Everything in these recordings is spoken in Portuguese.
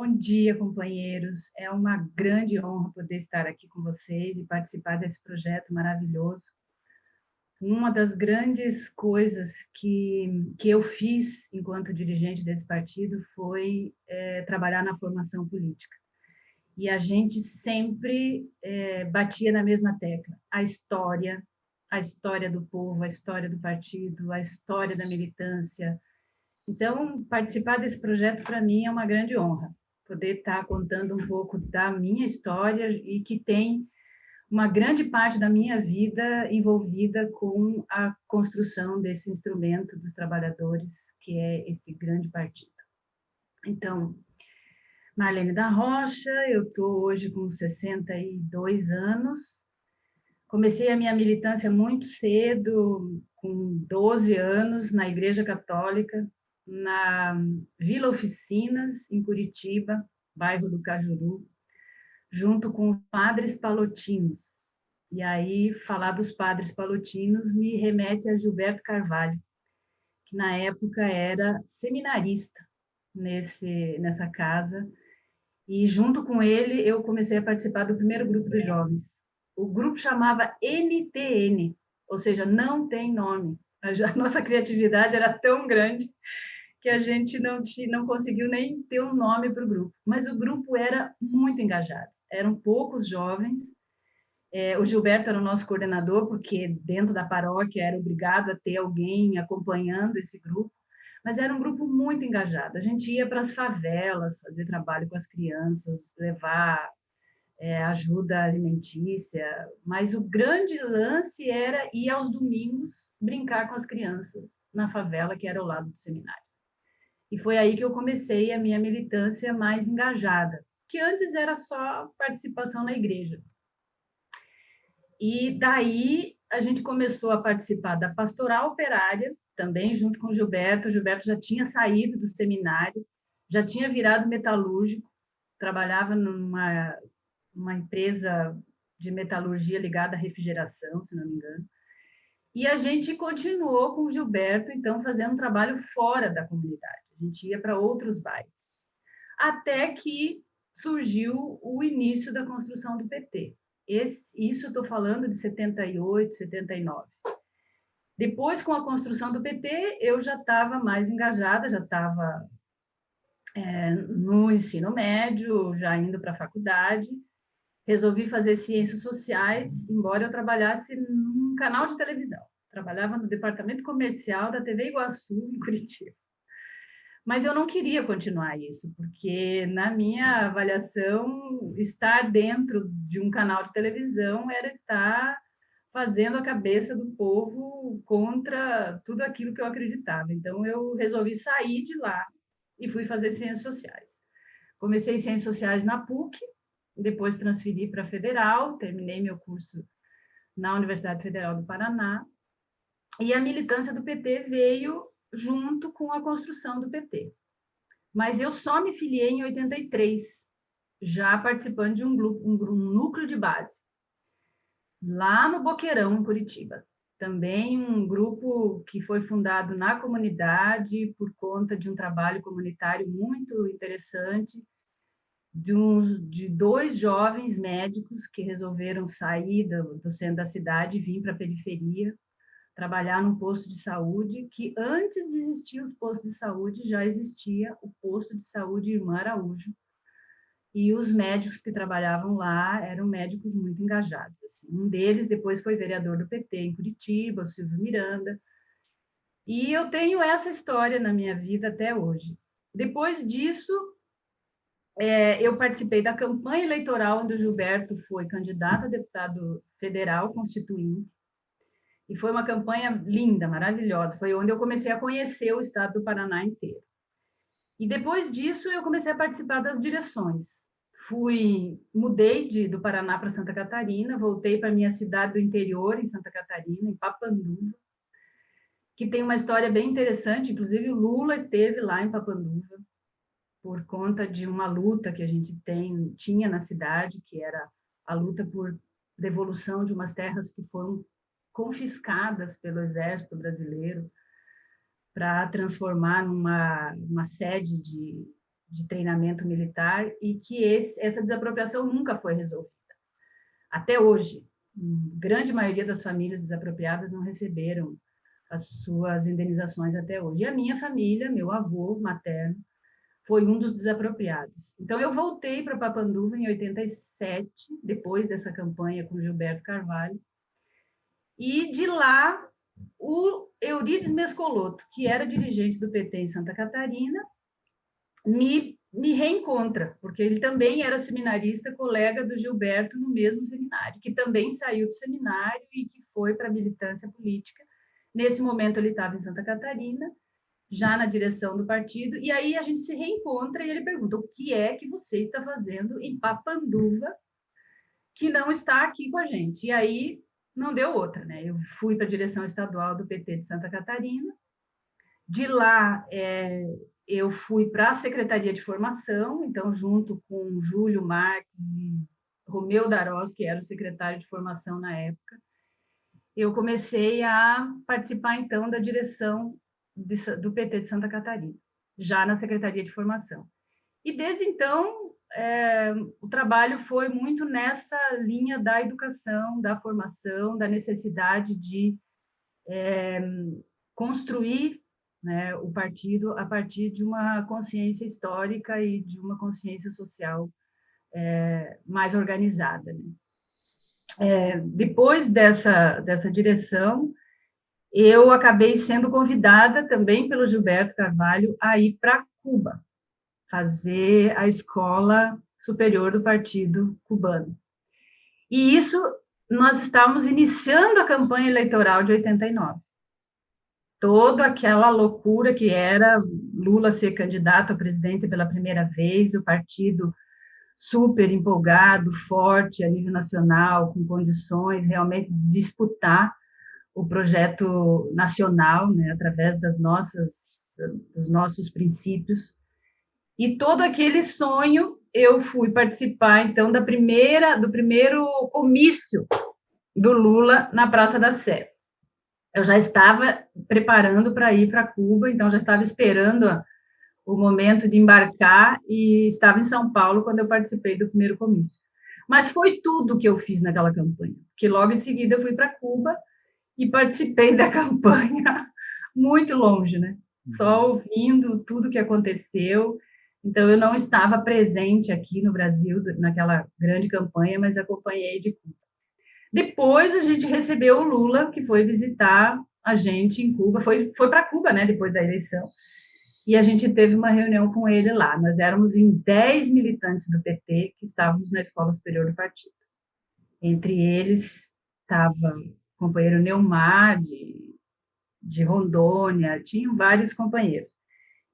Bom dia, companheiros. É uma grande honra poder estar aqui com vocês e participar desse projeto maravilhoso. Uma das grandes coisas que, que eu fiz enquanto dirigente desse partido foi é, trabalhar na formação política. E a gente sempre é, batia na mesma tecla. A história, a história do povo, a história do partido, a história da militância, então, participar desse projeto, para mim, é uma grande honra. Poder estar contando um pouco da minha história e que tem uma grande parte da minha vida envolvida com a construção desse instrumento dos trabalhadores, que é esse grande partido. Então, Marlene da Rocha, eu estou hoje com 62 anos, comecei a minha militância muito cedo, com 12 anos, na Igreja Católica, na Vila Oficinas, em Curitiba, bairro do Cajuru, junto com os padres palotinos. E aí, falar dos padres palotinos me remete a Gilberto Carvalho, que na época era seminarista nesse, nessa casa, e junto com ele eu comecei a participar do primeiro grupo de jovens. O grupo chamava NTN, ou seja, não tem nome. A nossa criatividade era tão grande que a gente não, tinha, não conseguiu nem ter um nome para o grupo. Mas o grupo era muito engajado. Eram poucos jovens. É, o Gilberto era o nosso coordenador, porque dentro da paróquia era obrigado a ter alguém acompanhando esse grupo. Mas era um grupo muito engajado. A gente ia para as favelas fazer trabalho com as crianças, levar é, ajuda alimentícia, mas o grande lance era ir aos domingos brincar com as crianças na favela que era ao lado do seminário. E foi aí que eu comecei a minha militância mais engajada, que antes era só participação na igreja. E daí a gente começou a participar da pastoral operária, também junto com o Gilberto. O Gilberto já tinha saído do seminário, já tinha virado metalúrgico, trabalhava numa uma empresa de metalurgia ligada à refrigeração, se não me engano. E a gente continuou com o Gilberto, então, fazendo um trabalho fora da comunidade a gente ia para outros bairros. Até que surgiu o início da construção do PT. Esse, isso estou falando de 78, 79. Depois, com a construção do PT, eu já estava mais engajada, já estava é, no ensino médio, já indo para a faculdade. Resolvi fazer ciências sociais, embora eu trabalhasse num canal de televisão. Trabalhava no departamento comercial da TV Iguaçu, em Curitiba. Mas eu não queria continuar isso, porque na minha avaliação, estar dentro de um canal de televisão era estar fazendo a cabeça do povo contra tudo aquilo que eu acreditava. Então, eu resolvi sair de lá e fui fazer ciências sociais. Comecei ciências sociais na PUC, depois transferi para a Federal, terminei meu curso na Universidade Federal do Paraná, e a militância do PT veio junto com a construção do PT. Mas eu só me filiei em 83, já participando de um, grupo, um, um núcleo de base, lá no Boqueirão, em Curitiba. Também um grupo que foi fundado na comunidade por conta de um trabalho comunitário muito interessante, de, uns, de dois jovens médicos que resolveram sair do, do centro da cidade e vir para a periferia trabalhar num posto de saúde, que antes de existir os postos de saúde, já existia o posto de saúde Irmã Araújo, e os médicos que trabalhavam lá eram médicos muito engajados. Assim. Um deles depois foi vereador do PT em Curitiba, o Silvio Miranda, e eu tenho essa história na minha vida até hoje. Depois disso, é, eu participei da campanha eleitoral onde o Gilberto foi candidato a deputado federal constituinte, e foi uma campanha linda, maravilhosa. Foi onde eu comecei a conhecer o estado do Paraná inteiro. E depois disso, eu comecei a participar das direções. Fui, mudei de, do Paraná para Santa Catarina, voltei para minha cidade do interior, em Santa Catarina, em Papanduva, que tem uma história bem interessante. Inclusive, o Lula esteve lá em Papanduva por conta de uma luta que a gente tem, tinha na cidade, que era a luta por devolução de umas terras que foram confiscadas pelo Exército Brasileiro para transformar numa uma sede de, de treinamento militar e que esse, essa desapropriação nunca foi resolvida. Até hoje, grande maioria das famílias desapropriadas não receberam as suas indenizações até hoje. E a minha família, meu avô materno, foi um dos desapropriados. Então, eu voltei para Papanduva em 87, depois dessa campanha com Gilberto Carvalho, e de lá, o Eurides Mescoloto, que era dirigente do PT em Santa Catarina, me, me reencontra, porque ele também era seminarista, colega do Gilberto no mesmo seminário, que também saiu do seminário e que foi para a militância política. Nesse momento, ele estava em Santa Catarina, já na direção do partido, e aí a gente se reencontra e ele pergunta: o que é que você está fazendo em Papanduva que não está aqui com a gente? E aí não deu outra, né? Eu fui para a direção estadual do PT de Santa Catarina, de lá é, eu fui para a Secretaria de Formação, então, junto com Júlio Marques e Romeu Darós, que era o secretário de formação na época, eu comecei a participar, então, da direção de, do PT de Santa Catarina, já na Secretaria de Formação. E desde então, é, o trabalho foi muito nessa linha da educação, da formação, da necessidade de é, construir né, o partido a partir de uma consciência histórica e de uma consciência social é, mais organizada. Né? É, depois dessa, dessa direção, eu acabei sendo convidada também pelo Gilberto Carvalho a ir para Cuba, fazer a escola superior do Partido Cubano. E isso, nós estávamos iniciando a campanha eleitoral de 89. Toda aquela loucura que era Lula ser candidato a presidente pela primeira vez, o partido super empolgado, forte a nível nacional, com condições realmente de disputar o projeto nacional, né, através das nossas, dos nossos princípios. E todo aquele sonho, eu fui participar, então, da primeira, do primeiro comício do Lula na Praça da Sé. Eu já estava preparando para ir para Cuba, então já estava esperando a, o momento de embarcar e estava em São Paulo quando eu participei do primeiro comício. Mas foi tudo que eu fiz naquela campanha, porque logo em seguida eu fui para Cuba e participei da campanha muito longe, né? Só uhum. ouvindo tudo que aconteceu. Então, eu não estava presente aqui no Brasil naquela grande campanha, mas acompanhei de Cuba. Depois, a gente recebeu o Lula, que foi visitar a gente em Cuba, foi, foi para Cuba, né, depois da eleição, e a gente teve uma reunião com ele lá. Nós éramos em 10 militantes do PT que estávamos na Escola Superior do Partido. Entre eles estava companheiro Neumar, de, de Rondônia, tinham vários companheiros.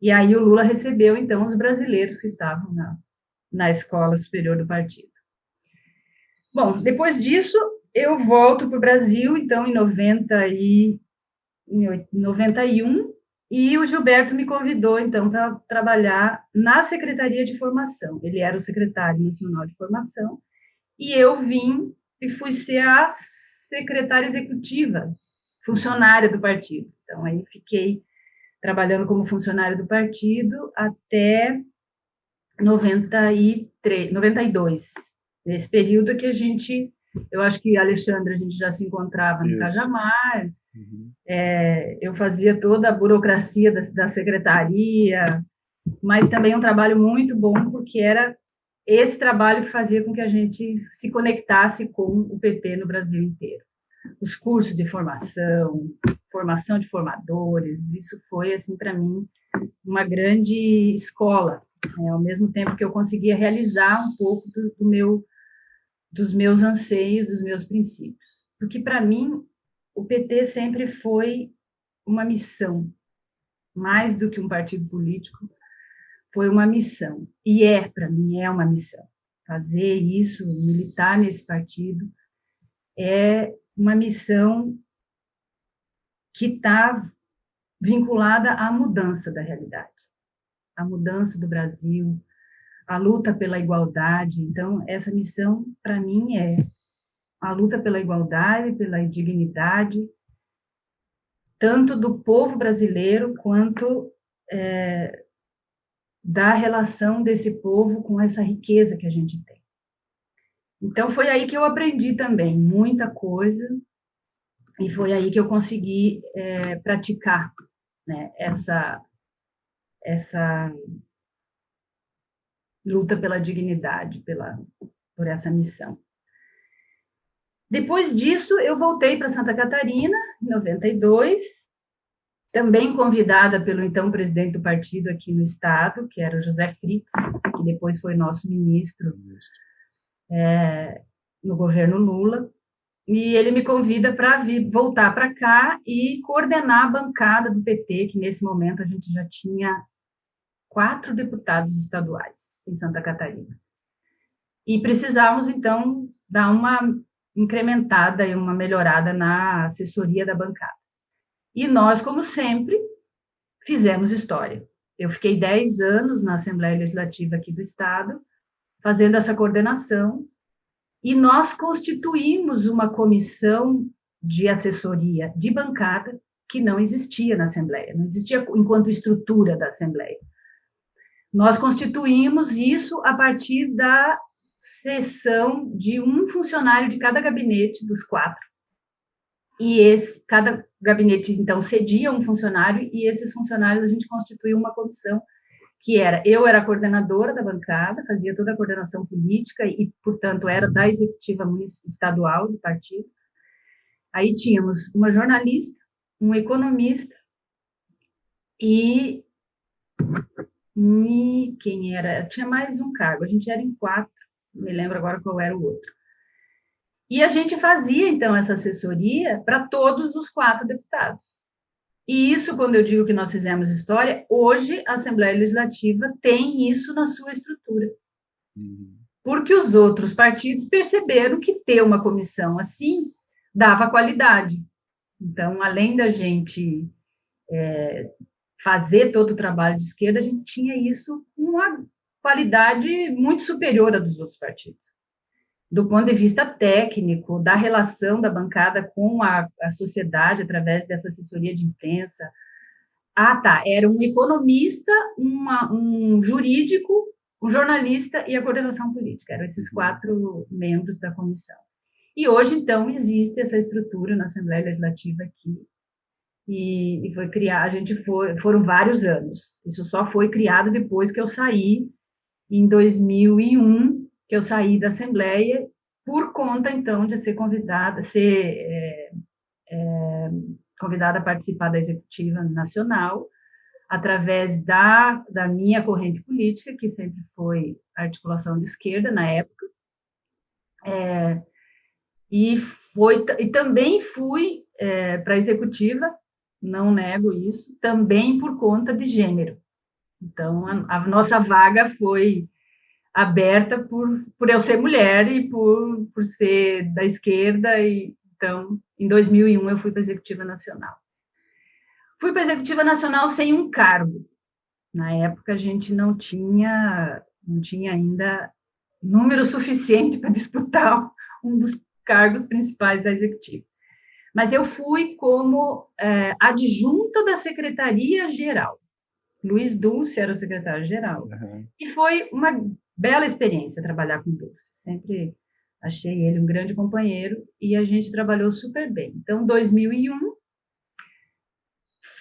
E aí o Lula recebeu, então, os brasileiros que estavam na, na Escola Superior do Partido. Bom, depois disso, eu volto para o Brasil, então, em, 90 e, em 91, e o Gilberto me convidou, então, para trabalhar na Secretaria de Formação. Ele era o secretário nacional de formação, e eu vim e fui ser a secretária executiva, funcionária do partido. Então, aí fiquei trabalhando como funcionária do partido até 93, 92. Nesse período que a gente, eu acho que Alexandre, a gente já se encontrava no. Cajamar, uhum. é, eu fazia toda a burocracia da, da secretaria, mas também um trabalho muito bom, porque era esse trabalho que fazia com que a gente se conectasse com o PT no Brasil inteiro. Os cursos de formação, formação de formadores, isso foi, assim, para mim, uma grande escola, né? ao mesmo tempo que eu conseguia realizar um pouco do, do meu, dos meus anseios, dos meus princípios. Porque, para mim, o PT sempre foi uma missão, mais do que um partido político, foi uma missão, e é, para mim, é uma missão. Fazer isso, militar nesse partido, é uma missão que está vinculada à mudança da realidade, à mudança do Brasil, à luta pela igualdade. Então, essa missão, para mim, é a luta pela igualdade, pela dignidade, tanto do povo brasileiro quanto é, da relação desse povo com essa riqueza que a gente tem. Então, foi aí que eu aprendi também muita coisa, e foi aí que eu consegui é, praticar né, essa, essa luta pela dignidade, pela, por essa missão. Depois disso, eu voltei para Santa Catarina, em 92, também convidada pelo então presidente do partido aqui no estado, que era o José Fritz, que depois foi nosso ministro é, no governo Lula, e ele me convida para voltar para cá e coordenar a bancada do PT, que nesse momento a gente já tinha quatro deputados estaduais em Santa Catarina. E precisávamos, então, dar uma incrementada e uma melhorada na assessoria da bancada. E nós, como sempre, fizemos história. Eu fiquei 10 anos na Assembleia Legislativa aqui do Estado, fazendo essa coordenação, e nós constituímos uma comissão de assessoria de bancada que não existia na Assembleia, não existia enquanto estrutura da Assembleia. Nós constituímos isso a partir da sessão de um funcionário de cada gabinete dos quatro e esse, cada gabinete, então, cedia um funcionário, e esses funcionários a gente constituiu uma comissão, que era, eu era coordenadora da bancada, fazia toda a coordenação política, e, portanto, era da executiva estadual do partido. Aí tínhamos uma jornalista, um economista, e, e quem era? Tinha mais um cargo, a gente era em quatro, não me lembro agora qual era o outro. E a gente fazia, então, essa assessoria para todos os quatro deputados. E isso, quando eu digo que nós fizemos história, hoje a Assembleia Legislativa tem isso na sua estrutura. Uhum. Porque os outros partidos perceberam que ter uma comissão assim dava qualidade. Então, além da gente é, fazer todo o trabalho de esquerda, a gente tinha isso com uma qualidade muito superior à dos outros partidos do ponto de vista técnico, da relação da bancada com a, a sociedade através dessa assessoria de imprensa. Ah, tá, era um economista, uma, um jurídico, um jornalista e a coordenação política. Eram esses quatro membros da comissão. E hoje, então, existe essa estrutura na Assembleia Legislativa aqui, e, e foi criar, a gente foi, foram vários anos. Isso só foi criado depois que eu saí, em 2001, que eu saí da Assembleia por conta, então, de ser convidada, ser é, é, convidada a participar da Executiva Nacional, através da, da minha corrente política, que sempre foi articulação de esquerda na época, é, e, foi, e também fui é, para a Executiva, não nego isso, também por conta de gênero. Então, a, a nossa vaga foi aberta por, por eu ser mulher e por, por ser da esquerda, e então, em 2001, eu fui para a Executiva Nacional. Fui para a Executiva Nacional sem um cargo. Na época, a gente não tinha, não tinha ainda número suficiente para disputar um dos cargos principais da Executiva. Mas eu fui como é, adjunta da Secretaria-Geral. Luiz Dulce era o secretário-geral. Uhum. E foi uma bela experiência trabalhar com Dulce. Sempre achei ele um grande companheiro e a gente trabalhou super bem. Então, 2001,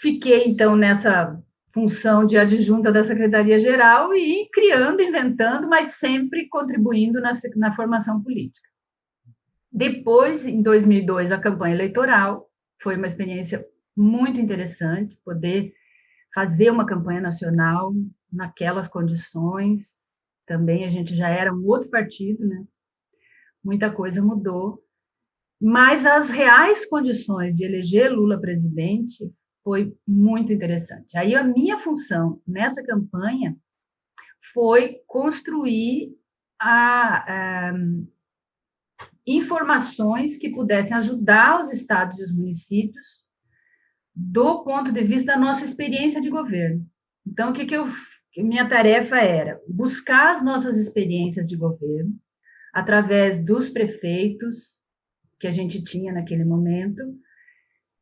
fiquei então nessa função de adjunta da Secretaria-Geral e criando, inventando, mas sempre contribuindo na, na formação política. Depois, em 2002, a campanha eleitoral foi uma experiência muito interessante, poder fazer uma campanha nacional naquelas condições, também a gente já era um outro partido, né? Muita coisa mudou, mas as reais condições de eleger Lula presidente foi muito interessante. Aí a minha função nessa campanha foi construir a, a, informações que pudessem ajudar os estados e os municípios do ponto de vista da nossa experiência de governo. Então, o que, que eu minha tarefa era buscar as nossas experiências de governo através dos prefeitos que a gente tinha naquele momento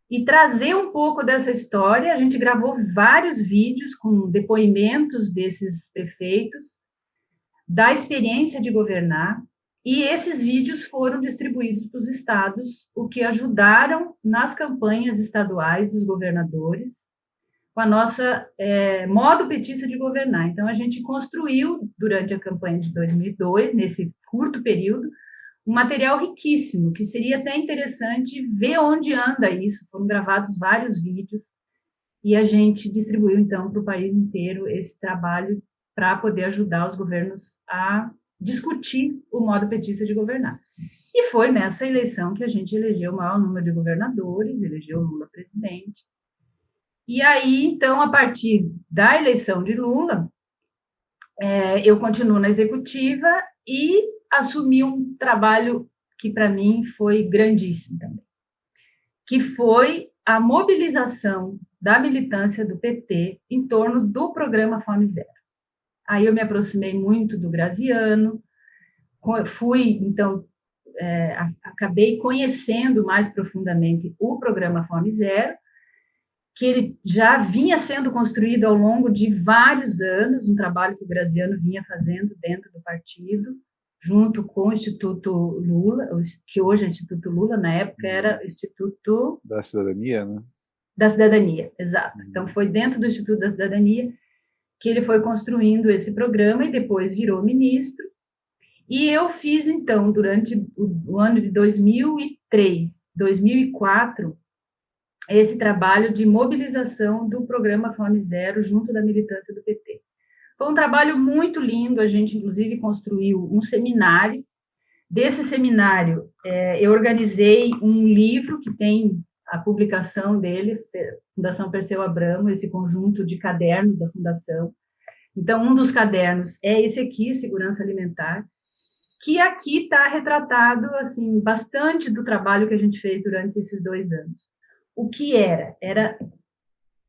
e trazer um pouco dessa história. A gente gravou vários vídeos com depoimentos desses prefeitos, da experiência de governar, e esses vídeos foram distribuídos para os estados, o que ajudaram nas campanhas estaduais dos governadores, com a nossa é, modo petista de governar. Então, a gente construiu, durante a campanha de 2002, nesse curto período, um material riquíssimo, que seria até interessante ver onde anda isso. Foram gravados vários vídeos e a gente distribuiu, então, para o país inteiro esse trabalho para poder ajudar os governos a discutir o modo petista de governar. E foi nessa eleição que a gente elegeu o maior número de governadores, elegeu Lula presidente. E aí, então, a partir da eleição de Lula, é, eu continuo na executiva e assumi um trabalho que para mim foi grandíssimo também, que foi a mobilização da militância do PT em torno do programa Fome Zero. Aí eu me aproximei muito do Graziano, fui, então, é, acabei conhecendo mais profundamente o programa Fome Zero, que ele já vinha sendo construído ao longo de vários anos, um trabalho que o Graziano vinha fazendo dentro do partido, junto com o Instituto Lula, que hoje é Instituto Lula, na época era Instituto... Da Cidadania, né? Da Cidadania, exato. Uhum. Então, foi dentro do Instituto da Cidadania que ele foi construindo esse programa e depois virou ministro. E eu fiz, então, durante o, o ano de 2003, 2004, esse trabalho de mobilização do programa Fome Zero junto da militância do PT. Foi um trabalho muito lindo, a gente, inclusive, construiu um seminário. Desse seminário, é, eu organizei um livro que tem a publicação dele, Fundação Perseu Abramo, esse conjunto de cadernos da Fundação. Então, um dos cadernos é esse aqui, Segurança Alimentar, que aqui está retratado, assim, bastante do trabalho que a gente fez durante esses dois anos. O que era? Era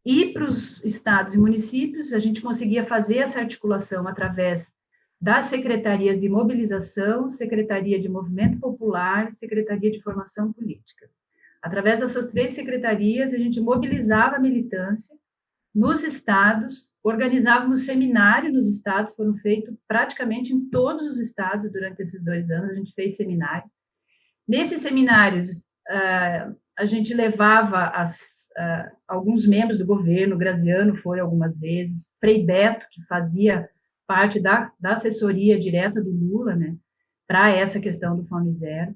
ir para os estados e municípios, a gente conseguia fazer essa articulação através das secretarias de mobilização, Secretaria de Movimento Popular, Secretaria de Formação Política. Através dessas três secretarias, a gente mobilizava a militância nos estados, organizávamos seminários nos estados, foram feitos praticamente em todos os estados durante esses dois anos, a gente fez seminários. Nesses seminários, ah, a gente levava as uh, alguns membros do governo, Graziano foi algumas vezes, Frei Beto, que fazia parte da, da assessoria direta do Lula, né, para essa questão do Fome Zero.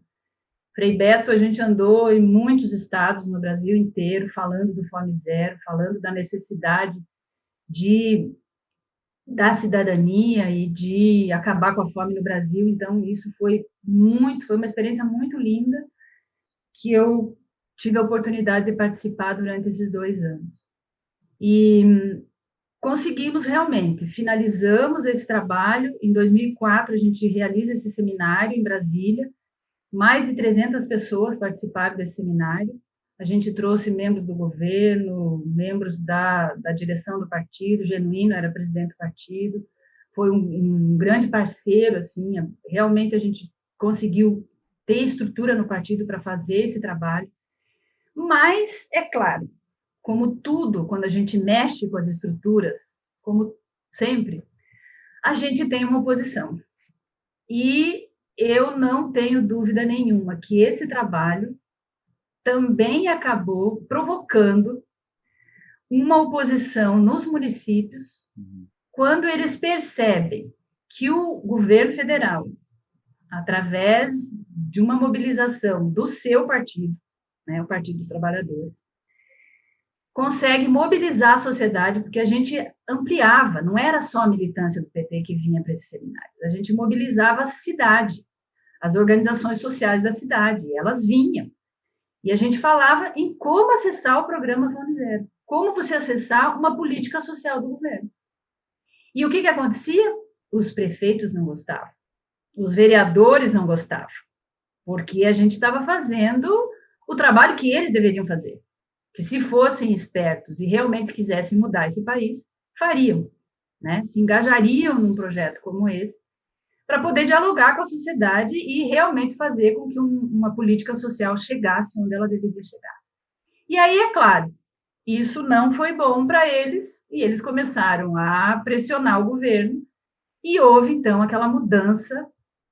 Frei Beto, a gente andou em muitos estados no Brasil inteiro falando do Fome Zero, falando da necessidade de da cidadania e de acabar com a fome no Brasil. Então, isso foi muito, foi uma experiência muito linda que eu tive a oportunidade de participar durante esses dois anos. E conseguimos realmente, finalizamos esse trabalho, em 2004 a gente realiza esse seminário em Brasília, mais de 300 pessoas participaram desse seminário, a gente trouxe membros do governo, membros da, da direção do partido, Genuíno era presidente do partido, foi um, um grande parceiro, assim, realmente a gente conseguiu ter estrutura no partido para fazer esse trabalho, mas, é claro, como tudo, quando a gente mexe com as estruturas, como sempre, a gente tem uma oposição. E eu não tenho dúvida nenhuma que esse trabalho também acabou provocando uma oposição nos municípios uhum. quando eles percebem que o governo federal, através de uma mobilização do seu partido, né, o Partido dos Trabalhadores, consegue mobilizar a sociedade, porque a gente ampliava, não era só a militância do PT que vinha para esses seminários, a gente mobilizava a cidade, as organizações sociais da cidade, elas vinham. E a gente falava em como acessar o programa Fome Zero, como você acessar uma política social do governo. E o que, que acontecia? Os prefeitos não gostavam, os vereadores não gostavam, porque a gente estava fazendo o trabalho que eles deveriam fazer. Que se fossem espertos e realmente quisessem mudar esse país, fariam, né? Se engajariam num projeto como esse para poder dialogar com a sociedade e realmente fazer com que um, uma política social chegasse onde ela deveria chegar. E aí, é claro, isso não foi bom para eles, e eles começaram a pressionar o governo, e houve, então, aquela mudança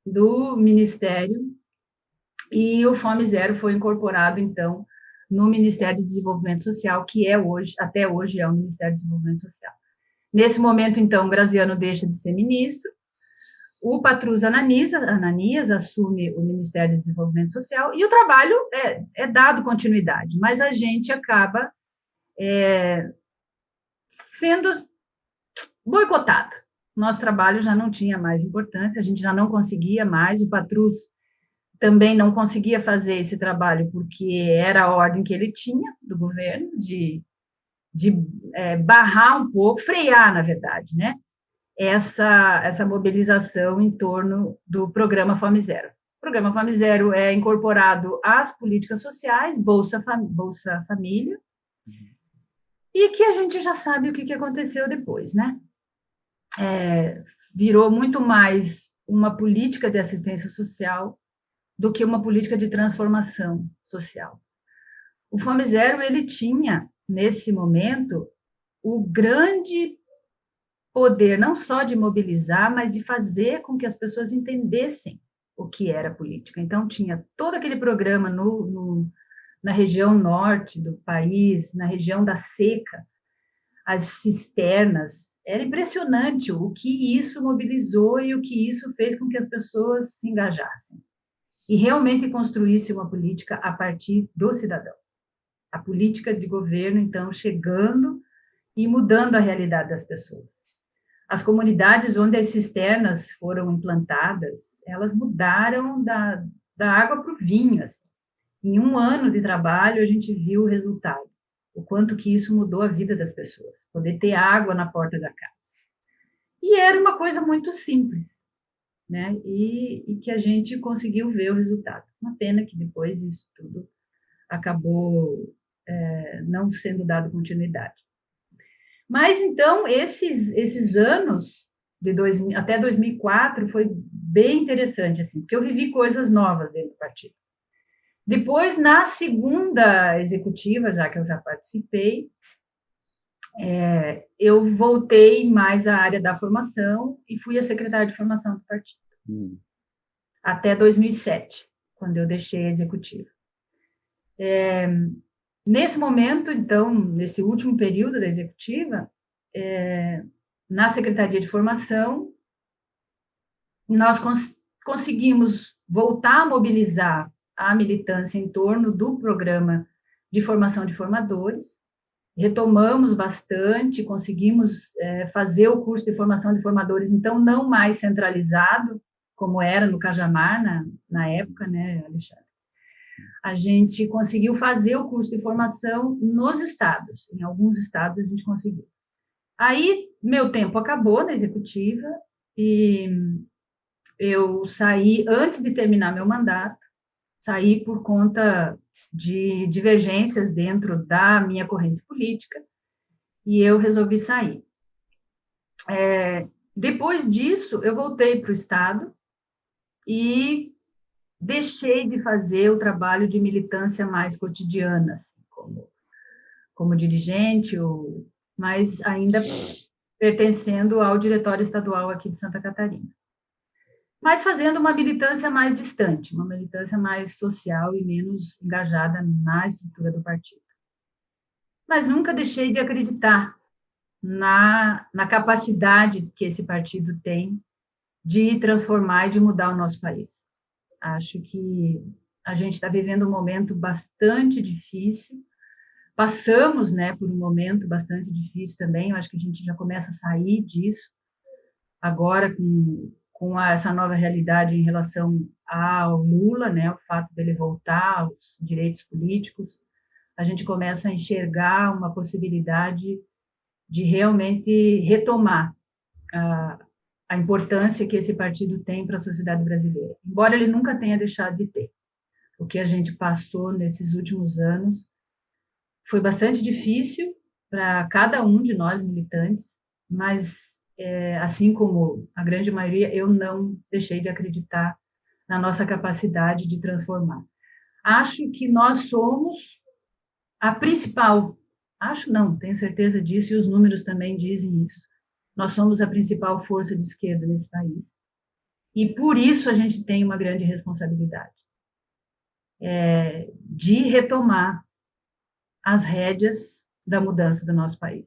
do ministério, e o Fome Zero foi incorporado, então, no Ministério de Desenvolvimento Social, que é hoje, até hoje, é o Ministério de Desenvolvimento Social. Nesse momento, então, Graziano deixa de ser ministro, o Patrus Ananias, Ananias assume o Ministério de Desenvolvimento Social e o trabalho é, é dado continuidade, mas a gente acaba é, sendo boicotado. Nosso trabalho já não tinha mais importância, a gente já não conseguia mais, o Patrus também não conseguia fazer esse trabalho porque era a ordem que ele tinha do governo de, de é, barrar um pouco, frear, na verdade, né? Essa, essa mobilização em torno do programa Fome Zero. O programa Fome Zero é incorporado às políticas sociais, Bolsa, Bolsa Família, e que a gente já sabe o que, que aconteceu depois, né? É, virou muito mais uma política de assistência social do que uma política de transformação social. O Fome Zero, ele tinha, nesse momento, o grande poder, não só de mobilizar, mas de fazer com que as pessoas entendessem o que era política. Então, tinha todo aquele programa no, no na região norte do país, na região da seca, as cisternas. Era impressionante o que isso mobilizou e o que isso fez com que as pessoas se engajassem. E realmente construísse uma política a partir do cidadão. A política de governo, então, chegando e mudando a realidade das pessoas. As comunidades onde as cisternas foram implantadas, elas mudaram da, da água para o vinho. Assim. Em um ano de trabalho, a gente viu o resultado, o quanto que isso mudou a vida das pessoas, poder ter água na porta da casa. E era uma coisa muito simples, né? E, e que a gente conseguiu ver o resultado. Uma pena que depois isso tudo acabou é, não sendo dado continuidade. Mas então esses esses anos de dois, até 2004 foi bem interessante assim, porque eu vivi coisas novas dentro do partido. Depois, na segunda executiva, já que eu já participei, é, eu voltei mais à área da formação e fui a secretária de formação do partido. Hum. Até 2007, quando eu deixei a executiva. É, nesse momento, então, nesse último período da executiva, é, na Secretaria de Formação, nós cons conseguimos voltar a mobilizar a militância em torno do programa de formação de formadores. Retomamos bastante, conseguimos é, fazer o curso de formação de formadores, então, não mais centralizado, como era no Cajamar, na, na época, né, Alexandre? A gente conseguiu fazer o curso de formação nos estados, em alguns estados a gente conseguiu. Aí, meu tempo acabou na executiva, e eu saí antes de terminar meu mandato, saí por conta de divergências dentro da minha corrente política, e eu resolvi sair. É, depois disso, eu voltei para o Estado e deixei de fazer o trabalho de militância mais cotidiana, assim, como, como dirigente, ou, mas ainda pertencendo ao diretório estadual aqui de Santa Catarina mas fazendo uma militância mais distante, uma militância mais social e menos engajada na estrutura do partido. Mas nunca deixei de acreditar na, na capacidade que esse partido tem de transformar e de mudar o nosso país. Acho que a gente está vivendo um momento bastante difícil, passamos né, por um momento bastante difícil também, eu acho que a gente já começa a sair disso, agora com com a, essa nova realidade em relação ao Lula, né, o fato dele voltar aos direitos políticos, a gente começa a enxergar uma possibilidade de realmente retomar a, a importância que esse partido tem para a sociedade brasileira, embora ele nunca tenha deixado de ter. O que a gente passou nesses últimos anos foi bastante difícil para cada um de nós militantes, mas é, assim como a grande maioria, eu não deixei de acreditar na nossa capacidade de transformar. Acho que nós somos a principal, acho não, tenho certeza disso, e os números também dizem isso. Nós somos a principal força de esquerda nesse país. E por isso a gente tem uma grande responsabilidade é, de retomar as rédeas da mudança do nosso país.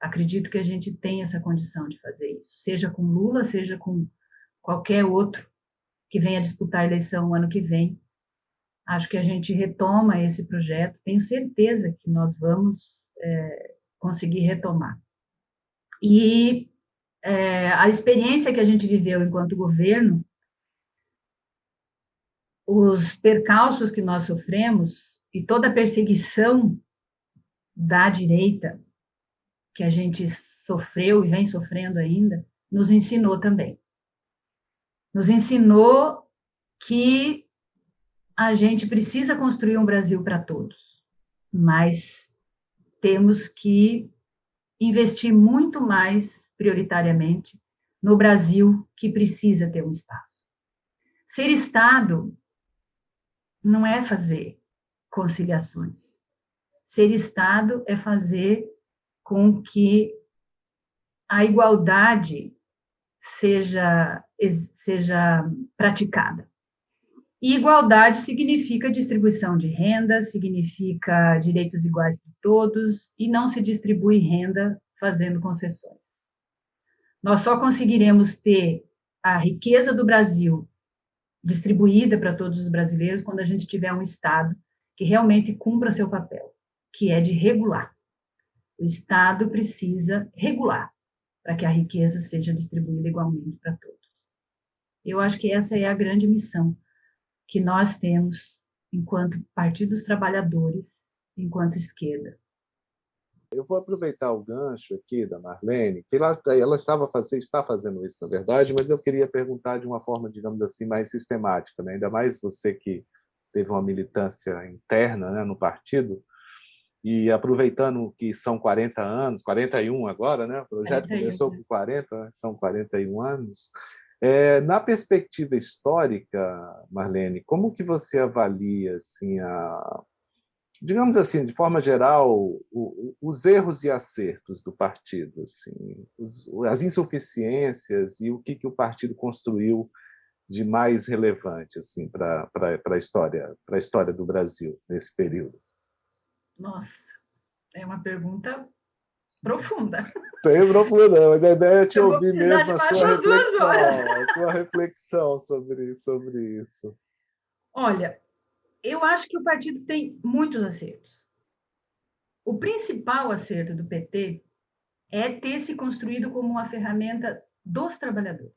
Acredito que a gente tem essa condição de fazer isso, seja com Lula, seja com qualquer outro que venha disputar a eleição ano que vem. Acho que a gente retoma esse projeto, tenho certeza que nós vamos é, conseguir retomar. E é, a experiência que a gente viveu enquanto governo, os percalços que nós sofremos e toda a perseguição da direita que a gente sofreu e vem sofrendo ainda, nos ensinou também. Nos ensinou que a gente precisa construir um Brasil para todos, mas temos que investir muito mais prioritariamente, no Brasil, que precisa ter um espaço. Ser Estado não é fazer conciliações. Ser Estado é fazer com que a igualdade seja, seja praticada. E igualdade significa distribuição de renda, significa direitos iguais para todos, e não se distribui renda fazendo concessões. Nós só conseguiremos ter a riqueza do Brasil distribuída para todos os brasileiros quando a gente tiver um Estado que realmente cumpra seu papel, que é de regular. O Estado precisa regular para que a riqueza seja distribuída igualmente para todos. Eu acho que essa é a grande missão que nós temos enquanto Partido dos Trabalhadores, enquanto esquerda. Eu vou aproveitar o gancho aqui da Marlene, que ela, ela estava fazendo, está fazendo isso, na verdade, mas eu queria perguntar de uma forma, digamos assim, mais sistemática, né? ainda mais você que teve uma militância interna né, no partido, e aproveitando que são 40 anos, 41 agora, né? o projeto 41. começou com 40, né? são 41 anos, é, na perspectiva histórica, Marlene, como que você avalia assim, a, digamos assim, de forma geral, o, os erros e acertos do partido, assim, os, as insuficiências e o que, que o partido construiu de mais relevante assim, para a história, a história do Brasil nesse período? Nossa, é uma pergunta profunda. Tem profunda, mas a ideia é te ouvir mesmo a sua reflexão, a sua reflexão sobre, sobre isso. Olha, eu acho que o partido tem muitos acertos. O principal acerto do PT é ter se construído como uma ferramenta dos trabalhadores.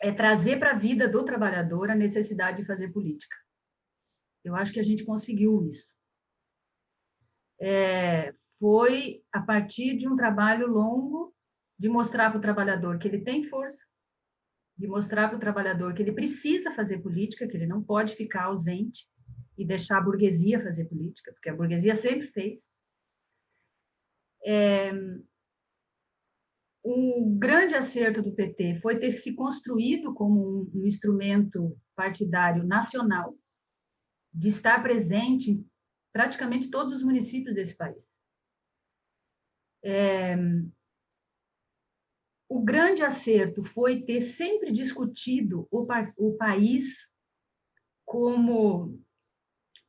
É trazer para a vida do trabalhador a necessidade de fazer política. Eu acho que a gente conseguiu isso. É, foi a partir de um trabalho longo de mostrar para o trabalhador que ele tem força, de mostrar para o trabalhador que ele precisa fazer política, que ele não pode ficar ausente e deixar a burguesia fazer política, porque a burguesia sempre fez. É, o grande acerto do PT foi ter se construído como um, um instrumento partidário nacional, de estar presente praticamente todos os municípios desse país. É, o grande acerto foi ter sempre discutido o, o país como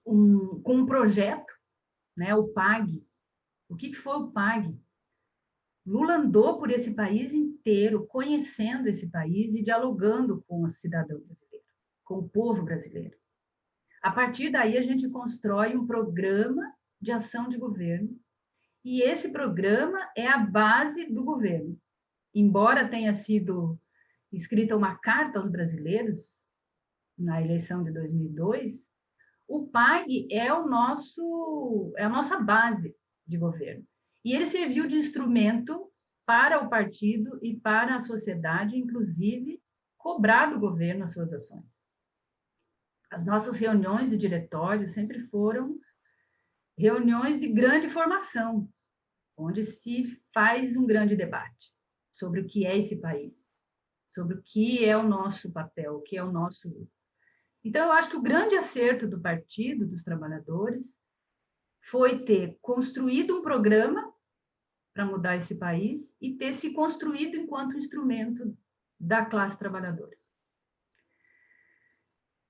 um, com um projeto, né, o PAG. O que, que foi o PAG? Lula andou por esse país inteiro, conhecendo esse país e dialogando com o cidadão brasileiro, com o povo brasileiro. A partir daí, a gente constrói um programa de ação de governo, e esse programa é a base do governo embora tenha sido escrita uma carta aos brasileiros na eleição de 2002, o PAG é o nosso é a nossa base de governo. E ele serviu de instrumento para o partido e para a sociedade, inclusive cobrar do governo as suas ações. As nossas reuniões de diretório sempre foram reuniões de grande formação, onde se faz um grande debate sobre o que é esse país, sobre o que é o nosso papel, o que é o nosso. Então, eu acho que o grande acerto do Partido dos Trabalhadores foi ter construído um programa para mudar esse país e ter se construído enquanto instrumento da classe trabalhadora.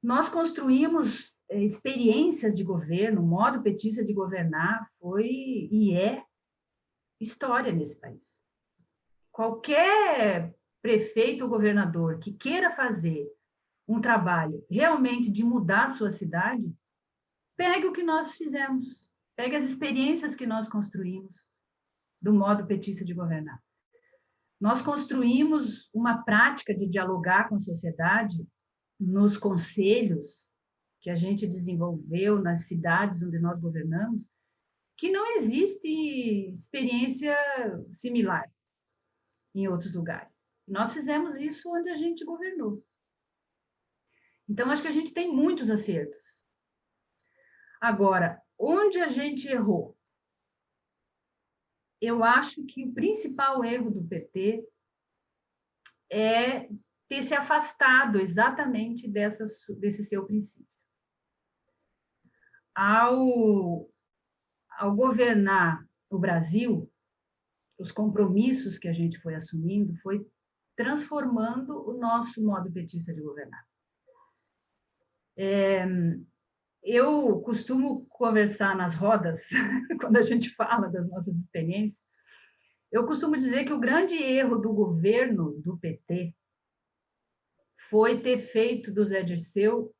Nós construímos eh, experiências de governo, o modo petista de governar foi e é história nesse país. Qualquer prefeito ou governador que queira fazer um trabalho realmente de mudar a sua cidade, pegue o que nós fizemos, pegue as experiências que nós construímos do modo petista de governar. Nós construímos uma prática de dialogar com a sociedade nos conselhos que a gente desenvolveu nas cidades onde nós governamos, que não existe experiência similar em outros lugares. Nós fizemos isso onde a gente governou. Então, acho que a gente tem muitos acertos. Agora, onde a gente errou? Eu acho que o principal erro do PT é ter se afastado exatamente dessa, desse seu princípio. Ao, ao governar o Brasil, os compromissos que a gente foi assumindo foi transformando o nosso modo petista de governar. É, eu costumo conversar nas rodas, quando a gente fala das nossas experiências, eu costumo dizer que o grande erro do governo do PT foi ter feito do Zé Dirceu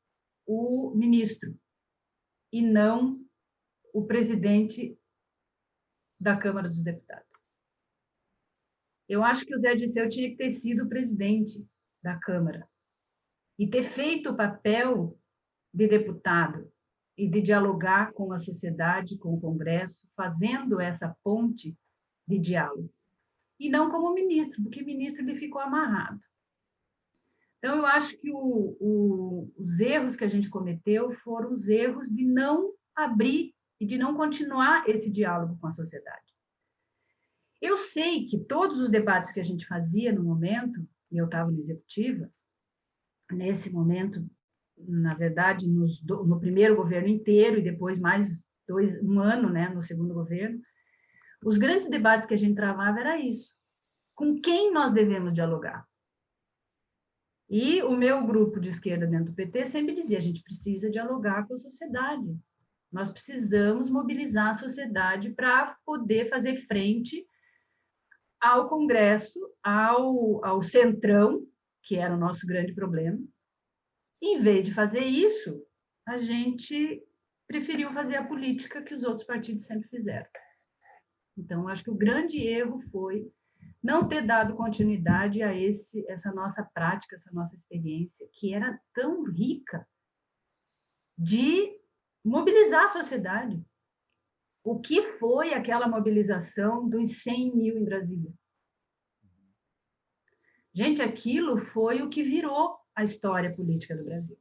o ministro e não o presidente da Câmara dos Deputados. Eu acho que o Zé Dirceu tinha que ter sido o presidente da Câmara e ter feito o papel de deputado e de dialogar com a sociedade, com o Congresso, fazendo essa ponte de diálogo. E não como ministro, porque ministro ele ficou amarrado. Então, eu acho que o, o, os erros que a gente cometeu foram os erros de não abrir e de não continuar esse diálogo com a sociedade. Eu sei que todos os debates que a gente fazia no momento, e eu estava na executiva, nesse momento na verdade, nos, no primeiro governo inteiro e depois mais dois, um ano né, no segundo governo, os grandes debates que a gente travava era isso. Com quem nós devemos dialogar? E o meu grupo de esquerda dentro do PT sempre dizia, a gente precisa dialogar com a sociedade. Nós precisamos mobilizar a sociedade para poder fazer frente ao Congresso, ao, ao Centrão, que era o nosso grande problema, em vez de fazer isso, a gente preferiu fazer a política que os outros partidos sempre fizeram. Então, acho que o grande erro foi não ter dado continuidade a esse, essa nossa prática, essa nossa experiência, que era tão rica de mobilizar a sociedade. O que foi aquela mobilização dos 100 mil em Brasília? Gente, aquilo foi o que virou a história política do Brasil.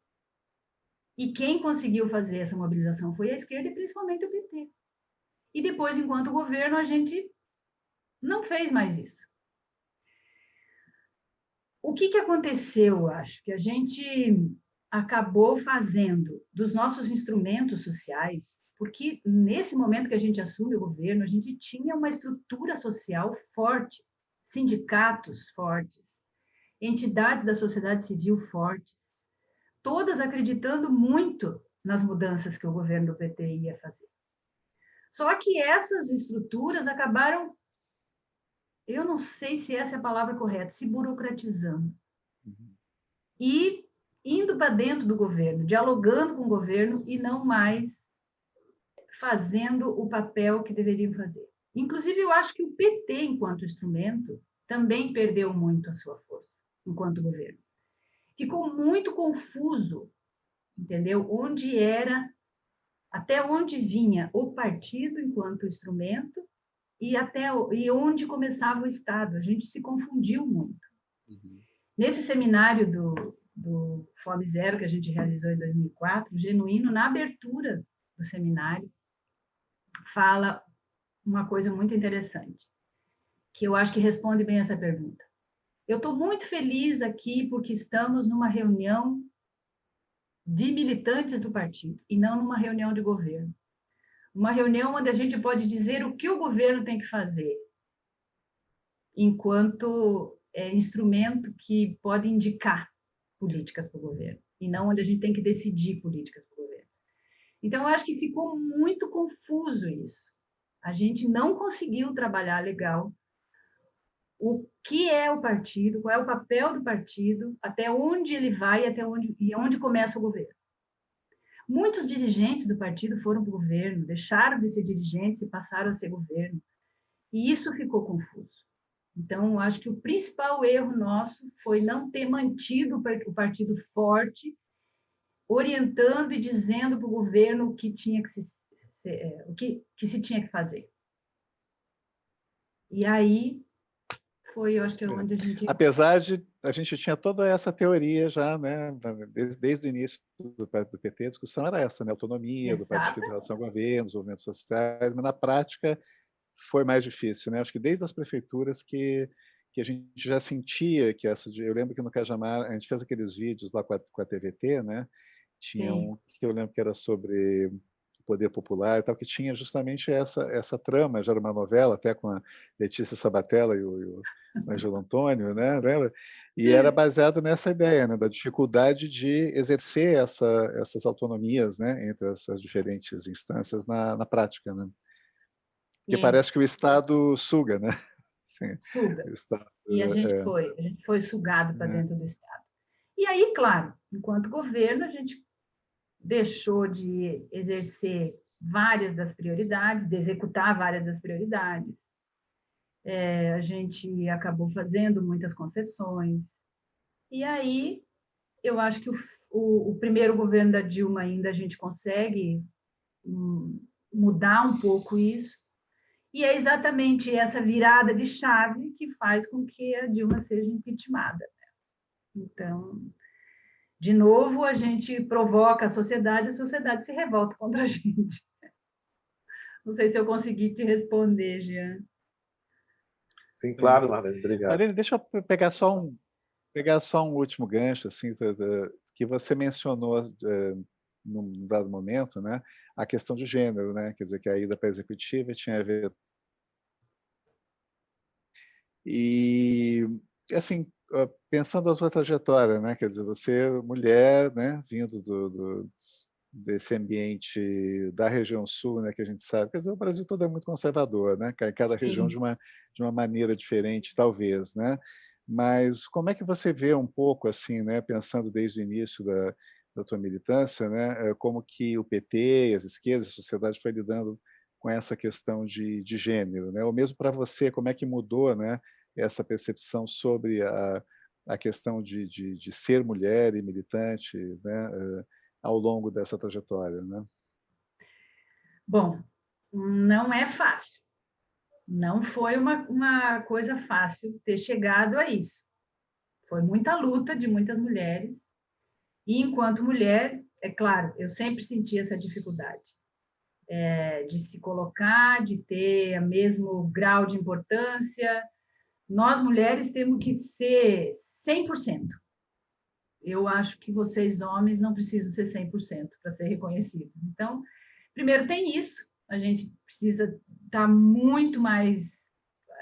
E quem conseguiu fazer essa mobilização foi a esquerda e principalmente o PT. E depois, enquanto governo, a gente não fez mais isso. O que, que aconteceu, eu acho? Que a gente acabou fazendo dos nossos instrumentos sociais, porque nesse momento que a gente assume o governo, a gente tinha uma estrutura social forte, sindicatos fortes, entidades da sociedade civil fortes, todas acreditando muito nas mudanças que o governo do PT ia fazer. Só que essas estruturas acabaram, eu não sei se essa é a palavra correta, se burocratizando. Uhum. E indo para dentro do governo, dialogando com o governo e não mais fazendo o papel que deveriam fazer. Inclusive, eu acho que o PT, enquanto instrumento, também perdeu muito a sua força enquanto governo. Ficou muito confuso, entendeu? Onde era, até onde vinha o partido enquanto instrumento e até e onde começava o Estado. A gente se confundiu muito. Uhum. Nesse seminário do, do Fome Zero que a gente realizou em 2004, Genuíno, na abertura do seminário, fala uma coisa muito interessante, que eu acho que responde bem essa pergunta. Eu estou muito feliz aqui porque estamos numa reunião de militantes do partido e não numa reunião de governo. Uma reunião onde a gente pode dizer o que o governo tem que fazer, enquanto é, instrumento que pode indicar políticas para o governo, e não onde a gente tem que decidir políticas para o governo. Então, eu acho que ficou muito confuso isso. A gente não conseguiu trabalhar legal o que é o partido, qual é o papel do partido, até onde ele vai até onde, e onde começa o governo. Muitos dirigentes do partido foram para o governo, deixaram de ser dirigentes e passaram a ser governo. E isso ficou confuso. Então, acho que o principal erro nosso foi não ter mantido o partido forte, orientando e dizendo para o governo o que tinha que se, é, o que, que se tinha que fazer. E aí foi, eu acho que é onde a gente... Apesar de a gente tinha toda essa teoria já, né, desde, desde o início do, do PT, a discussão era essa, né, autonomia Exato. do partido em relação ao governo, os movimentos sociais, mas na prática foi mais difícil, né? Acho que desde as prefeituras que que a gente já sentia que essa... Eu lembro que no Cajamar, a gente fez aqueles vídeos lá com a, com a TVT, né? Tinha Sim. um que eu lembro que era sobre poder popular e tal, que tinha justamente essa, essa trama, já era uma novela, até com a Letícia Sabatella e o, e o Angelo Antônio, né? lembra? E era baseado nessa ideia, né? da dificuldade de exercer essa, essas autonomias né? entre essas diferentes instâncias na, na prática. Né? Porque parece que o Estado suga, né? Sim, suga. Estado, e a gente é... foi, a gente foi sugado para é. dentro do Estado. E aí, claro, enquanto governo, a gente deixou de exercer várias das prioridades, de executar várias das prioridades. É, a gente acabou fazendo muitas concessões. E aí, eu acho que o, o, o primeiro governo da Dilma ainda a gente consegue hum, mudar um pouco isso, e é exatamente essa virada de chave que faz com que a Dilma seja impeachmentada. Né? Então, de novo, a gente provoca a sociedade, a sociedade se revolta contra a gente. Não sei se eu consegui te responder, Jean. Sim, claro, Marlene, obrigado. Marlene, deixa eu pegar só um, pegar só um último gancho, assim, que você mencionou eh, num dado momento, né, a questão de gênero, né, quer dizer, que a ida para a executiva tinha a ver e, assim, pensando a sua trajetória, né? Quer dizer, você mulher, né? Vindo do, do, desse ambiente da região sul, né? Que a gente sabe, quer dizer, o Brasil todo é muito conservador, né? Cada região de uma de uma maneira diferente, talvez, né? Mas como é que você vê um pouco assim, né? Pensando desde o início da da tua militância, né? Eh, como que o PT, as esquerdas, a sociedade foi lidando com essa questão de, de gênero, né? Ou mesmo para você, como é que mudou, né? Essa percepção sobre a, a questão de, de, de ser mulher e militante, né? Uh, ao longo dessa trajetória, né? Bom, não é fácil. Não foi uma, uma coisa fácil ter chegado a isso. Foi muita luta de muitas mulheres. E, enquanto mulher, é claro, eu sempre senti essa dificuldade é, de se colocar, de ter o mesmo grau de importância. Nós, mulheres, temos que ser 100%. Eu acho que vocês, homens, não precisam ser 100% para ser reconhecidos. Então, primeiro tem isso, a gente precisa estar tá muito mais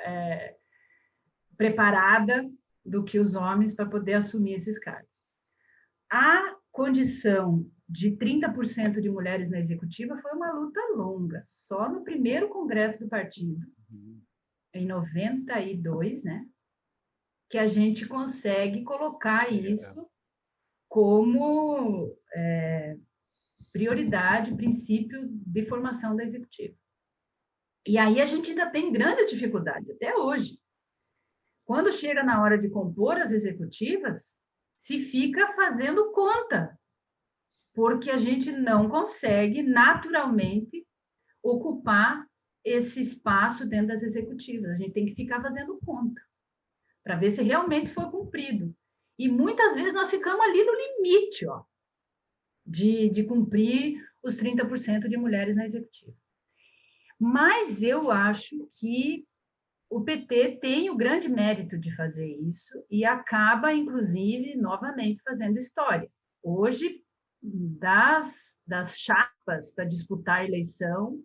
é, preparada do que os homens para poder assumir esses cargos. A condição de 30% de mulheres na executiva foi uma luta longa. Só no primeiro congresso do partido, uhum. Em 92, né, que a gente consegue colocar isso como é, prioridade, princípio de formação da executiva. E aí a gente ainda tem grandes dificuldades, até hoje. Quando chega na hora de compor as executivas, se fica fazendo conta porque a gente não consegue naturalmente ocupar esse espaço dentro das executivas. A gente tem que ficar fazendo conta para ver se realmente foi cumprido. E muitas vezes nós ficamos ali no limite ó, de, de cumprir os 30% de mulheres na executiva. Mas eu acho que o PT tem o grande mérito de fazer isso e acaba, inclusive, novamente fazendo história. Hoje, das, das chapas para disputar a eleição,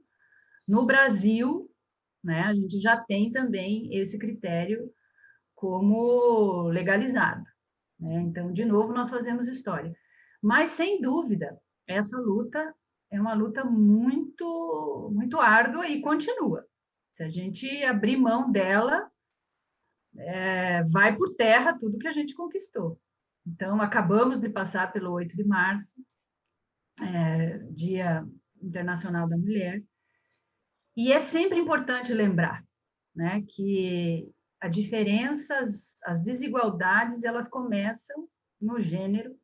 No Brasil, né, a gente já tem também esse critério como legalizado. Né? Então, de novo, nós fazemos história. Mas, sem dúvida, essa luta é uma luta muito, muito árdua e continua. Se a gente abrir mão dela, é, vai por terra tudo que a gente conquistou. Então, acabamos de passar pelo 8 de março, é, Dia Internacional da Mulher, e é sempre importante lembrar né, que as, as desigualdades, elas começam no gênero,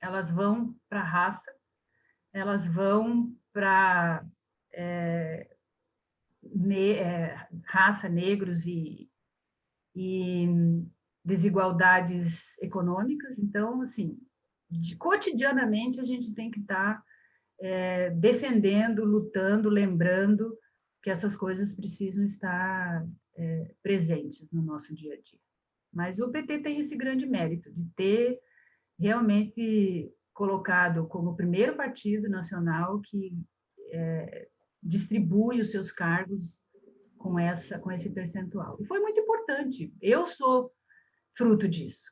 elas vão para a raça, elas vão para é, ne, é, raça, negros e, e desigualdades econômicas. Então, assim, de, cotidianamente a gente tem que estar tá, é, defendendo, lutando, lembrando que essas coisas precisam estar é, presentes no nosso dia a dia. Mas o PT tem esse grande mérito de ter realmente colocado como primeiro partido nacional que é, distribui os seus cargos com essa com esse percentual. E foi muito importante. Eu sou fruto disso.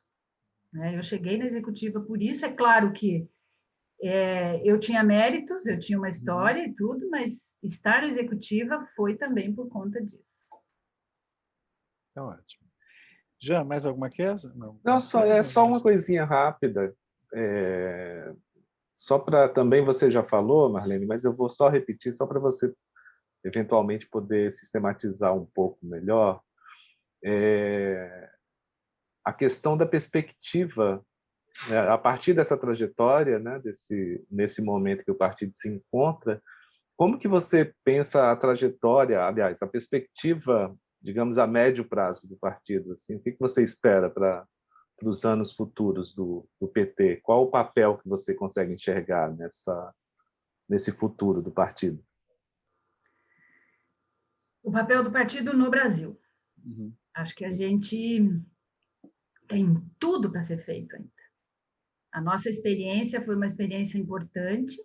Né? Eu cheguei na executiva por isso. É claro que é, eu tinha méritos, eu tinha uma história e tudo, mas estar executiva foi também por conta disso. É ótimo. Já, mais alguma coisa? Não, Não só, é só uma coisinha rápida. É, só para também você já falou, Marlene, mas eu vou só repetir, só para você eventualmente poder sistematizar um pouco melhor. É, a questão da perspectiva a partir dessa trajetória, né, desse, nesse momento que o partido se encontra, como que você pensa a trajetória, aliás, a perspectiva, digamos, a médio prazo do partido? Assim, o que, que você espera para os anos futuros do, do PT? Qual o papel que você consegue enxergar nessa, nesse futuro do partido? O papel do partido no Brasil. Uhum. Acho que a gente tem tudo para ser feito ainda. A nossa experiência foi uma experiência importante,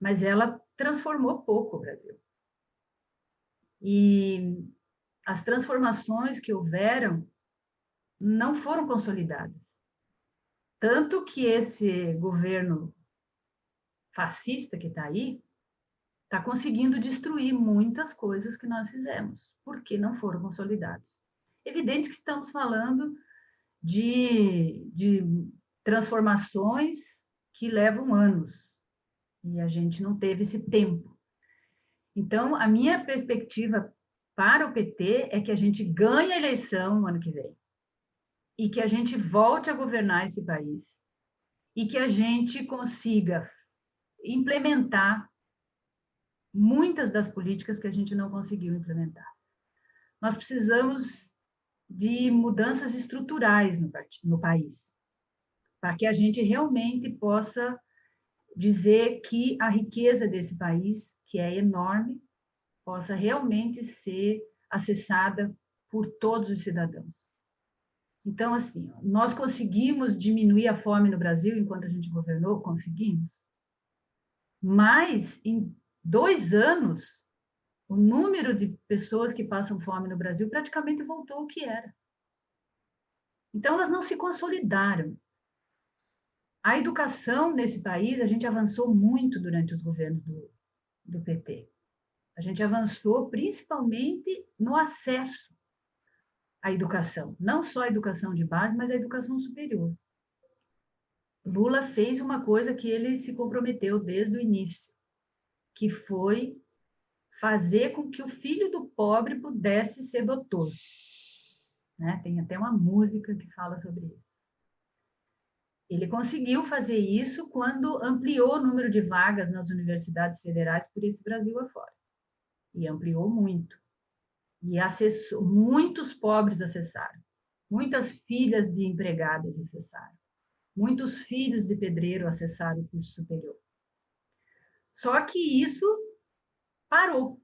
mas ela transformou pouco o Brasil. E as transformações que houveram não foram consolidadas. Tanto que esse governo fascista que está aí está conseguindo destruir muitas coisas que nós fizemos, porque não foram consolidados. Evidente que estamos falando de, de transformações que levam anos, e a gente não teve esse tempo. Então, a minha perspectiva para o PT é que a gente ganhe a eleição no ano que vem, e que a gente volte a governar esse país, e que a gente consiga implementar muitas das políticas que a gente não conseguiu implementar. Nós precisamos de mudanças estruturais no, no país para que a gente realmente possa dizer que a riqueza desse país, que é enorme, possa realmente ser acessada por todos os cidadãos. Então, assim, nós conseguimos diminuir a fome no Brasil enquanto a gente governou? Conseguimos. Mas, em dois anos, o número de pessoas que passam fome no Brasil praticamente voltou ao que era. Então, elas não se consolidaram. A educação nesse país, a gente avançou muito durante os governos do, do PT. A gente avançou principalmente no acesso à educação, não só a educação de base, mas a educação superior. Lula fez uma coisa que ele se comprometeu desde o início, que foi fazer com que o filho do pobre pudesse ser doutor. Né? Tem até uma música que fala sobre isso. Ele conseguiu fazer isso quando ampliou o número de vagas nas universidades federais por esse Brasil afora. E ampliou muito. E acessou, muitos pobres acessaram. Muitas filhas de empregadas acessaram. Muitos filhos de pedreiro acessaram o curso superior. Só que isso parou.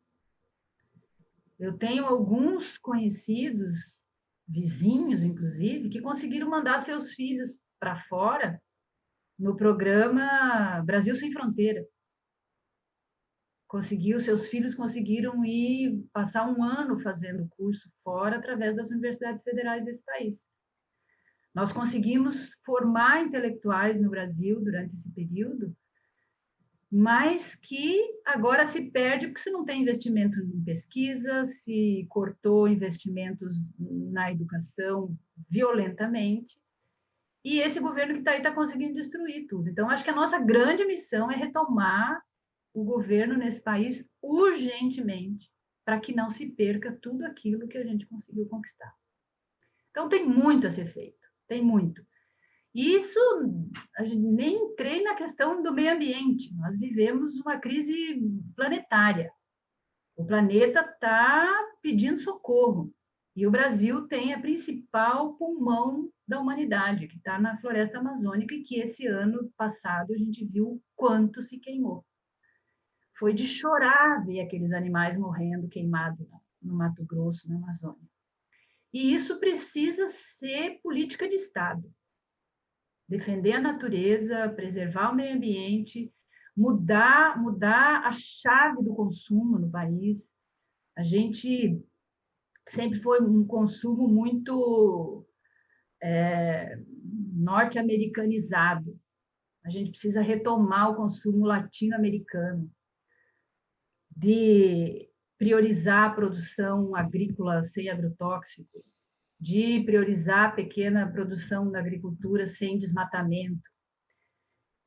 Eu tenho alguns conhecidos, vizinhos inclusive, que conseguiram mandar seus filhos para fora no programa Brasil Sem Fronteira. conseguiu, seus filhos conseguiram ir passar um ano fazendo curso fora através das universidades federais desse país. Nós conseguimos formar intelectuais no Brasil durante esse período, mas que agora se perde porque você não tem investimento em pesquisa, se cortou investimentos na educação violentamente, e esse governo que está aí está conseguindo destruir tudo. Então, acho que a nossa grande missão é retomar o governo nesse país urgentemente, para que não se perca tudo aquilo que a gente conseguiu conquistar. Então, tem muito a ser feito, tem muito. Isso, a gente nem entrei na questão do meio ambiente, nós vivemos uma crise planetária. O planeta está pedindo socorro, e o Brasil tem a principal pulmão da humanidade, que está na floresta amazônica, e que esse ano passado a gente viu quanto se queimou. Foi de chorar ver aqueles animais morrendo queimados no Mato Grosso, na Amazônia. E isso precisa ser política de Estado. Defender a natureza, preservar o meio ambiente, mudar, mudar a chave do consumo no país. A gente sempre foi um consumo muito é, norte-americanizado. A gente precisa retomar o consumo latino-americano, de priorizar a produção agrícola sem agrotóxico, de priorizar a pequena produção da agricultura sem desmatamento,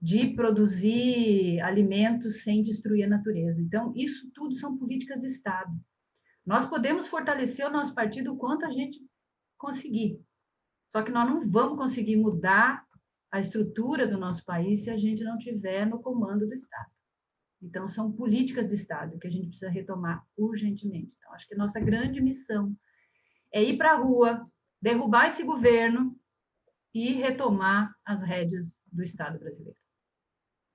de produzir alimentos sem destruir a natureza. Então, isso tudo são políticas de Estado. Nós podemos fortalecer o nosso partido o quanto a gente conseguir. Só que nós não vamos conseguir mudar a estrutura do nosso país se a gente não tiver no comando do Estado. Então, são políticas de Estado que a gente precisa retomar urgentemente. Então, acho que nossa grande missão é ir para a rua, derrubar esse governo e retomar as rédeas do Estado brasileiro.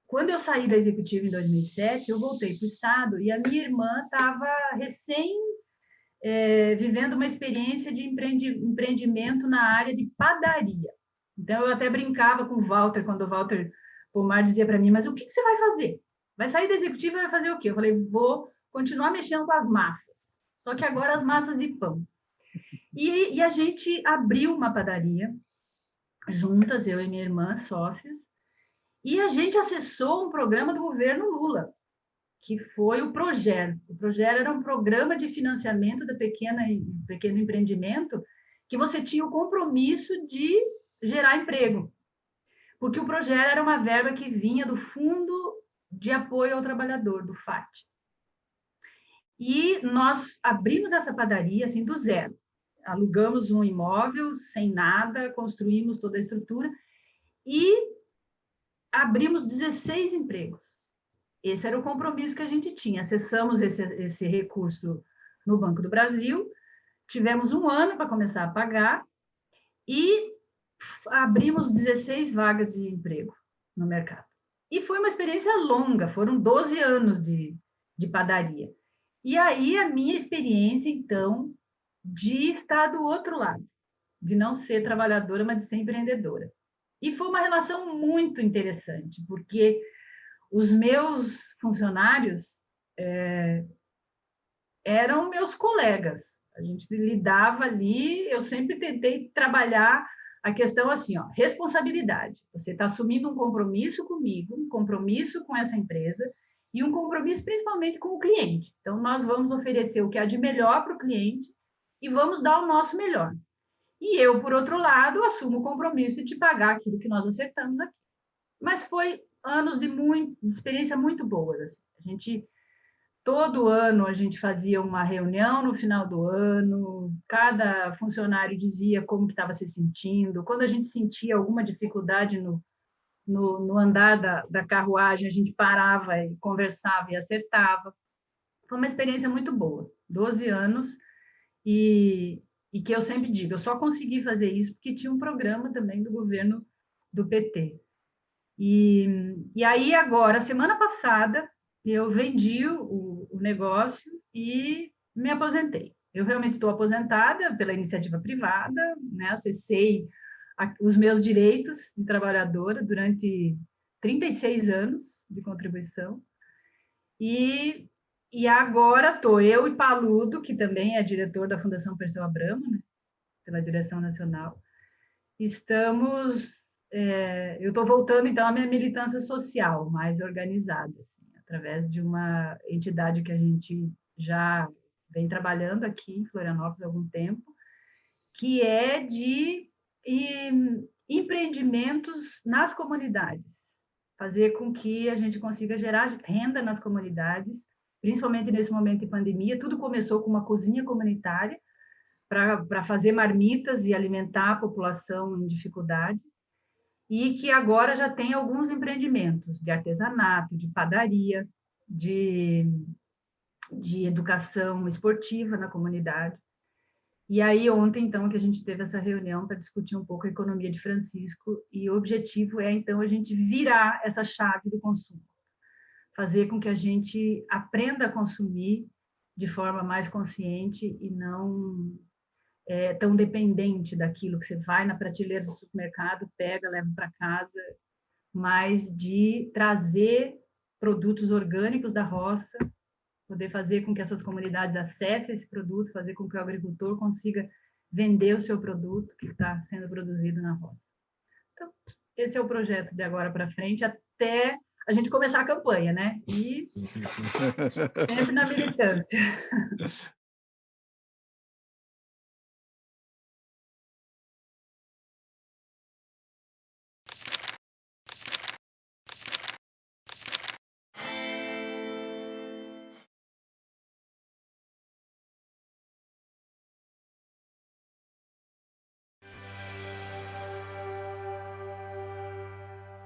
Quando eu saí da executiva em 2007, eu voltei para o Estado e a minha irmã estava recém é, vivendo uma experiência de empreendi empreendimento na área de padaria. Então, eu até brincava com o Walter, quando o Walter Pomar dizia para mim, mas o que, que, você vai fazer? Vai sair da executiva e vai fazer o quê? Eu falei, vou continuar mexendo com as massas, só que agora as massas de pão. E, e a gente abriu uma padaria, juntas, eu e minha irmã, sócias, e a gente acessou um programa do governo Lula, que foi o Proger. O Proger era um programa de financiamento da pequena pequeno empreendimento que você tinha o compromisso de gerar emprego. Porque o Proger era uma verba que vinha do Fundo de Apoio ao Trabalhador, do FAT. E nós abrimos essa padaria assim do zero. Alugamos um imóvel sem nada, construímos toda a estrutura e abrimos 16 empregos. Esse era o compromisso que a gente tinha. Acessamos esse, esse recurso no Banco do Brasil, tivemos um ano para começar a pagar e abrimos 16 vagas de emprego no mercado. E foi uma experiência longa, foram 12 anos de, de padaria. E aí a minha experiência, então, de estar do outro lado, de não ser trabalhadora, mas de ser empreendedora. E foi uma relação muito interessante, porque os meus funcionários é, eram meus colegas. A gente lidava ali, eu sempre tentei trabalhar a questão assim, ó, responsabilidade. Você está assumindo um compromisso comigo, um compromisso com essa empresa e um compromisso principalmente com o cliente. Então, nós vamos oferecer o que há de melhor para o cliente e vamos dar o nosso melhor. E eu, por outro lado, assumo o compromisso de te pagar aquilo que nós acertamos aqui. Mas foi anos de, muito, de experiência muito boas. Assim. A gente todo ano a gente fazia uma reunião no final do ano, cada funcionário dizia como estava se sentindo, quando a gente sentia alguma dificuldade no, no, no andar da, da, carruagem, a gente parava e conversava e acertava. Foi uma experiência muito boa, 12 anos, e, e que eu sempre digo, eu só consegui fazer isso porque tinha um programa também do governo do PT. E, e aí, agora, semana passada, eu vendi o, o negócio e me aposentei. Eu realmente estou aposentada pela iniciativa privada, né? acessei a, os meus direitos de trabalhadora durante 36 anos de contribuição, e e agora estou eu e Paludo, que também é diretor da Fundação Perseu Abramo, né? pela direção nacional, estamos... É, eu estou voltando, então, à minha militância social, mais organizada, assim, através de uma entidade que a gente já vem trabalhando aqui em Florianópolis há algum tempo, que é de empreendimentos nas comunidades, fazer com que a gente consiga gerar renda nas comunidades, principalmente nesse momento de pandemia. Tudo começou com uma cozinha comunitária para fazer marmitas e alimentar a população em dificuldade, e que agora já tem alguns empreendimentos de artesanato, de padaria, de, de educação esportiva na comunidade. E aí, ontem, então, que a gente teve essa reunião para discutir um pouco a economia de Francisco, e o objetivo é, então, a gente virar essa chave do consumo, fazer com que a gente aprenda a consumir de forma mais consciente e não é, tão dependente daquilo que você vai na prateleira do supermercado, pega, leva para casa, mas de trazer produtos orgânicos da roça poder fazer com que essas comunidades acessem esse produto, fazer com que o agricultor consiga vender o seu produto que está sendo produzido na roça. Então, esse é o projeto de agora para frente, até a gente começar a campanha, né? E sempre na militância.